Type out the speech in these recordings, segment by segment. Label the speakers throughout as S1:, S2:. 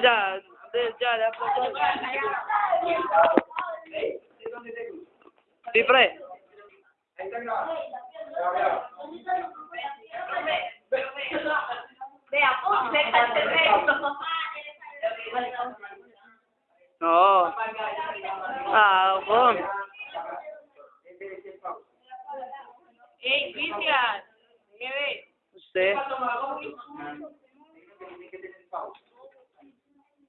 S1: dyan. Hindi, dyan. Si pre. Oo. Ah, ako.
S2: Hey, Cristian. Mire.
S1: Usted.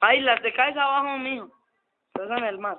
S3: Baila, te
S1: caes abajo, mijo. Estás en el mar.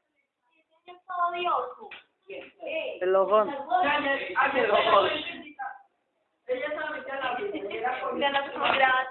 S1: اللغون
S2: يعني اللغون